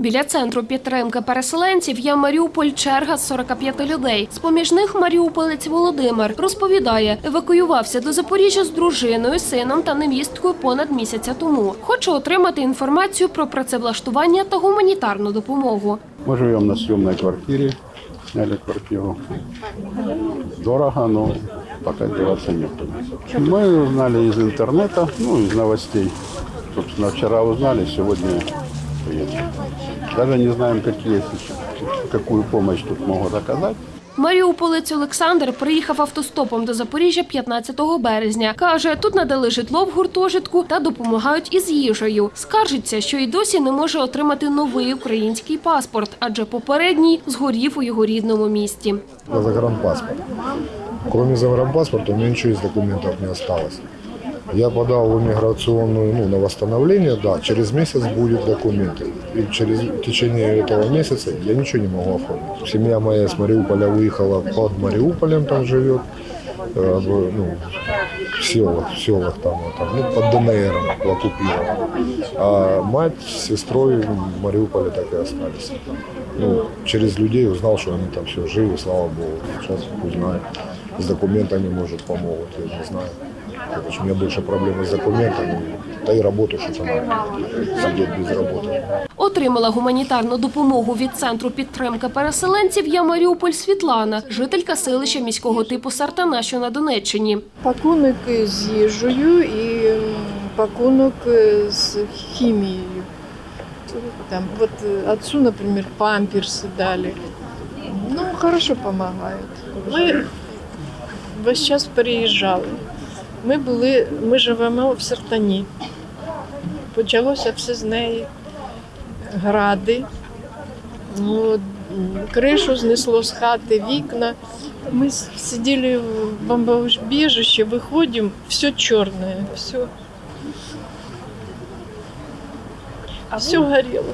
Біля центру підтримки переселенців є Маріуполь черга з 45 людей. З-поміж них маріуполець Володимир розповідає, евакуювався до Запоріжжя з дружиною, сином та невісткою понад місяця тому. Хоче отримати інформацію про працевлаштування та гуманітарну допомогу. Мы живем на съемной квартире, сняли квартиру. Дорого, но пока деваться некуда. Мы узнали из интернета, ну, из новостей. Собственно, вчера узнали, сегодня приехали. Даже не знаем, какие, какую помощь тут могут оказать. Маріуполець Олександр приїхав автостопом до Запоріжжя 15 березня. Каже, тут надали житло в гуртожитку та допомагають із їжею. Скаржиться, що й досі не може отримати новий український паспорт, адже попередній згорів у його рідному місті. загранпаспорт. Кроме загранпаспорта у меня ничего из документов не осталось. Я подал в иммиграционную ну, на восстановление, да, через месяц будет документы. И через в течение этого месяца я ничего не могу оформить. Семья моя с Мариуполя выехала под Мариуполем, там живет, э, ну, в селах, в селах там, вот там, ну, под ДНР оккупировала. А мать с сестрой в Мариуполе так и остались. Ну, через людей узнал, что они там все живы, слава богу. Сейчас узнаю. С документами, может, помогут, я не знаю. Короче, у меня больше проблемы с документами. Да и работу что-то надо. Сидеть без работы. Отримала гуманітарну допомогу від центру підтримки переселенців я Маріуполь Світлана, жителька селища міського типу Сартана, що на Донеччині. Пакунок з їжею і м, пакунок з хімією. Там, вот э, отцу, например, памперсы дали. Ну, хорошо помогают. Ми весь час переїжджали. Ми були, ми живемо в Сартані. Почалося все з неї. Гради. Ну, кришу знесло з хати, вікна. Мы с- сидели в бомбоубежище, выходим, все черное, все. все горело.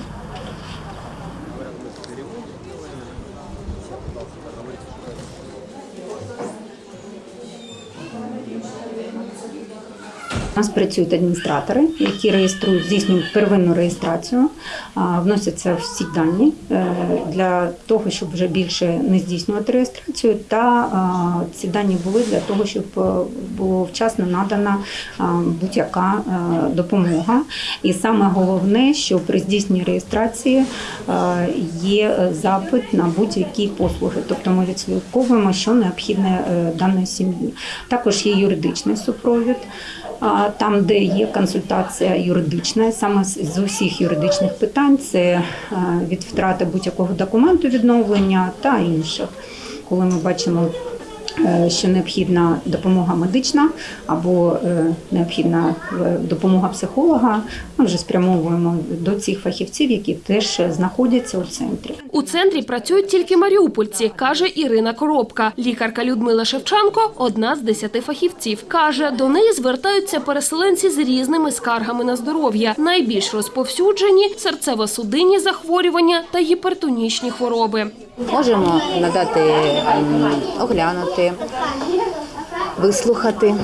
У нас працюють адміністратори, які реєструють, здійснюють первинну реєстрацію, вносяться всі дані е, для того, щоб вже більше не здійснювати реєстрацію. Та ці дані були для того, щоб е, було вчасно надана будь-яка е, допомога. І саме головне, що при здійсненні реєстрації є запит на будь-які послуги. Тобто ми відслідковуємо, що необхідне даної сім'ї. Також є юридичний супровід. Там, де є консультація юридична, саме з усіх юридичних питань, це е, від втрати будь-якого документу відновлення та інших. Коли ми бачимо, що необхідна допомога медична або е, необхідна е, допомога психолога, ми вже спрямовуємо до цих фахівців, які теж знаходяться у центрі. У центрі працюють тільки маріупольці, каже Ірина Коробка. Лікарка Людмила Шевченко – одна з десяти фахівців. Каже, до неї звертаються переселенці з різними скаргами на здоров'я. Найбільш розповсюджені – серцево-судинні захворювання та гіпертонічні хвороби. Можемо надати оглянути, вислухати,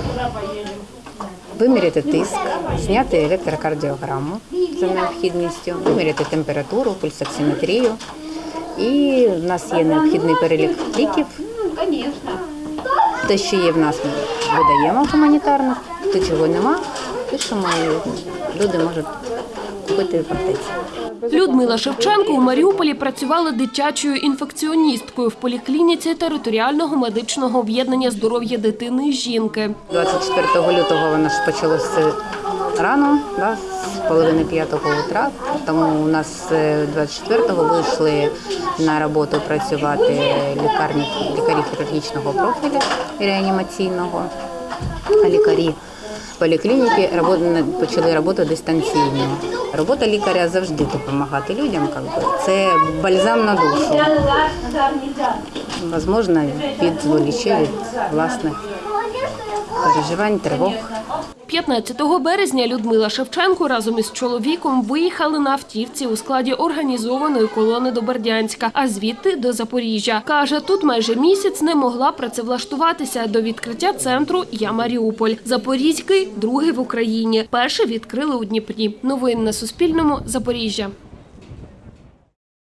виміряти тиск, зняти електрокардіограму за необхідністю, виміряти температуру, пульсоксиметрію. І в нас є необхідний перелік ліків. Те, що є в нас, ми видаємо гуманітарно, те, чого нема, пишемо люди можуть купити в аптеці. Людмила Шевченко у Маріуполі працювала дитячою інфекціоністкою в поліклініці територіального медичного об'єднання здоров'я дитини і жінки. 24 лютого воно ж почалося рано, да, з половини п'ятого утра. Тому у нас е, 24-го вийшли на роботу працювати лікарні, лікарі хірургічного профілю реанімаційного, лікарі поліклініки почали роботу дистанційно. Робота лікаря завжди допомагати людям. как би. Це бальзам на душу. Возможно, відволіче від власних переживань, тривог. 15 березня Людмила Шевченко разом із чоловіком виїхали на автівці у складі організованої колони до Бердянська, а звідти до Запоріжжя. Каже, тут майже місяць не могла працевлаштуватися до відкриття центру Я Маріуполь. Другий в Україні. Перший відкрили у Дніпрі. Новини на Суспільному. Запоріжжя.